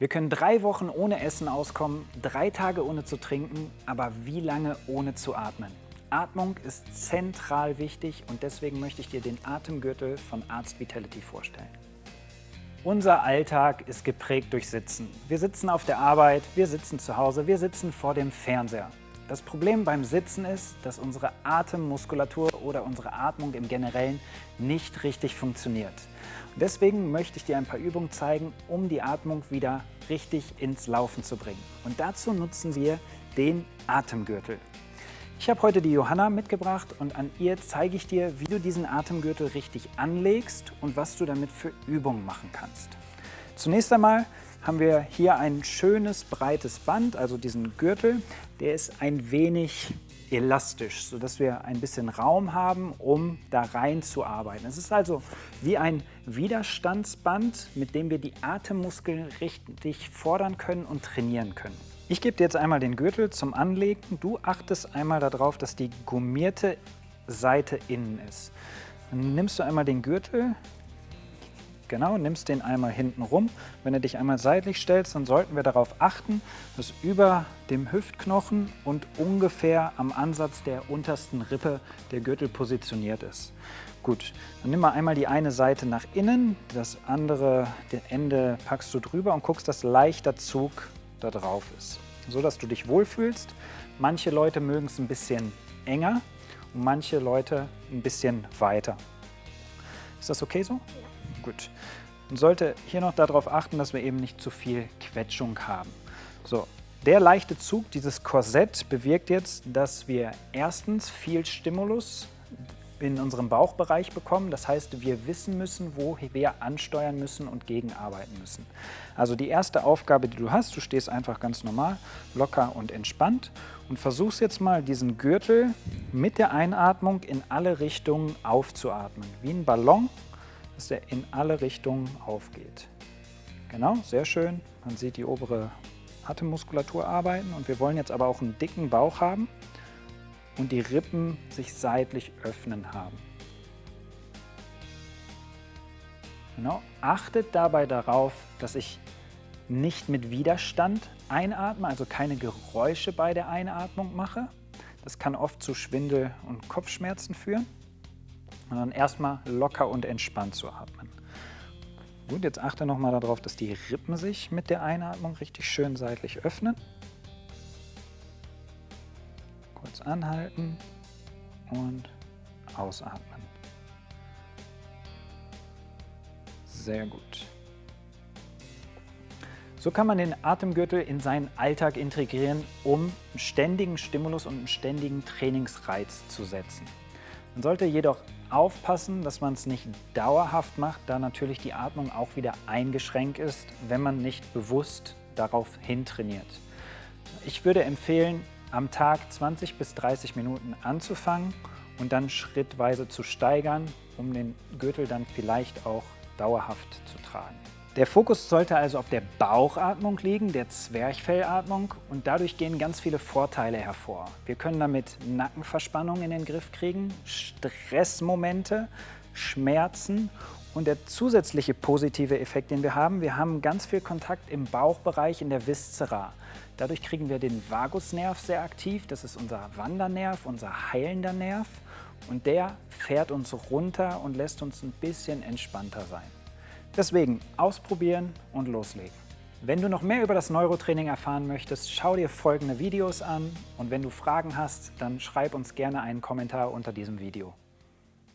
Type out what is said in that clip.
Wir können drei Wochen ohne Essen auskommen, drei Tage ohne zu trinken, aber wie lange ohne zu atmen? Atmung ist zentral wichtig und deswegen möchte ich dir den Atemgürtel von Arzt Vitality vorstellen. Unser Alltag ist geprägt durch Sitzen. Wir sitzen auf der Arbeit, wir sitzen zu Hause, wir sitzen vor dem Fernseher. Das Problem beim Sitzen ist, dass unsere Atemmuskulatur oder unsere Atmung im Generellen nicht richtig funktioniert. Und deswegen möchte ich dir ein paar Übungen zeigen, um die Atmung wieder richtig ins Laufen zu bringen. Und dazu nutzen wir den Atemgürtel. Ich habe heute die Johanna mitgebracht und an ihr zeige ich dir, wie du diesen Atemgürtel richtig anlegst und was du damit für Übungen machen kannst. Zunächst einmal haben wir hier ein schönes breites Band, also diesen Gürtel. Der ist ein wenig elastisch, sodass wir ein bisschen Raum haben, um da rein zu arbeiten. Es ist also wie ein Widerstandsband, mit dem wir die Atemmuskeln richtig fordern können und trainieren können. Ich gebe dir jetzt einmal den Gürtel zum Anlegen. Du achtest einmal darauf, dass die gummierte Seite innen ist. Dann nimmst du einmal den Gürtel, Genau, nimmst den einmal hinten rum. Wenn du dich einmal seitlich stellst, dann sollten wir darauf achten, dass über dem Hüftknochen und ungefähr am Ansatz der untersten Rippe der Gürtel positioniert ist. Gut, dann nimm mal einmal die eine Seite nach innen, das andere Ende packst du drüber und guckst, dass leichter Zug da drauf ist, so dass du dich wohlfühlst. Manche Leute mögen es ein bisschen enger und manche Leute ein bisschen weiter. Ist das okay so? Ja. Gut. Man sollte hier noch darauf achten, dass wir eben nicht zu viel Quetschung haben. So, der leichte Zug, dieses Korsett, bewirkt jetzt, dass wir erstens viel Stimulus in unserem Bauchbereich bekommen. Das heißt, wir wissen müssen, wo wir ansteuern müssen und gegenarbeiten müssen. Also die erste Aufgabe, die du hast, du stehst einfach ganz normal, locker und entspannt und versuchst jetzt mal diesen Gürtel mit der Einatmung in alle Richtungen aufzuatmen. Wie ein Ballon dass er in alle Richtungen aufgeht. Genau, sehr schön. Man sieht die obere Atemmuskulatur arbeiten und wir wollen jetzt aber auch einen dicken Bauch haben und die Rippen sich seitlich öffnen haben. Genau. Achtet dabei darauf, dass ich nicht mit Widerstand einatme, also keine Geräusche bei der Einatmung mache. Das kann oft zu Schwindel und Kopfschmerzen führen sondern erstmal locker und entspannt zu atmen. Gut, jetzt achte nochmal darauf, dass die Rippen sich mit der Einatmung richtig schön seitlich öffnen. Kurz anhalten und ausatmen. Sehr gut. So kann man den Atemgürtel in seinen Alltag integrieren, um einen ständigen Stimulus und einen ständigen Trainingsreiz zu setzen. Man sollte jedoch aufpassen, dass man es nicht dauerhaft macht, da natürlich die Atmung auch wieder eingeschränkt ist, wenn man nicht bewusst darauf hintrainiert. Ich würde empfehlen, am Tag 20 bis 30 Minuten anzufangen und dann schrittweise zu steigern, um den Gürtel dann vielleicht auch dauerhaft zu tragen. Der Fokus sollte also auf der Bauchatmung liegen, der Zwerchfellatmung und dadurch gehen ganz viele Vorteile hervor. Wir können damit Nackenverspannung in den Griff kriegen, Stressmomente, Schmerzen und der zusätzliche positive Effekt, den wir haben, wir haben ganz viel Kontakt im Bauchbereich in der Viszera. Dadurch kriegen wir den Vagusnerv sehr aktiv, das ist unser Wandernerv, unser heilender Nerv und der fährt uns runter und lässt uns ein bisschen entspannter sein. Deswegen ausprobieren und loslegen. Wenn du noch mehr über das Neurotraining erfahren möchtest, schau dir folgende Videos an und wenn du Fragen hast, dann schreib uns gerne einen Kommentar unter diesem Video.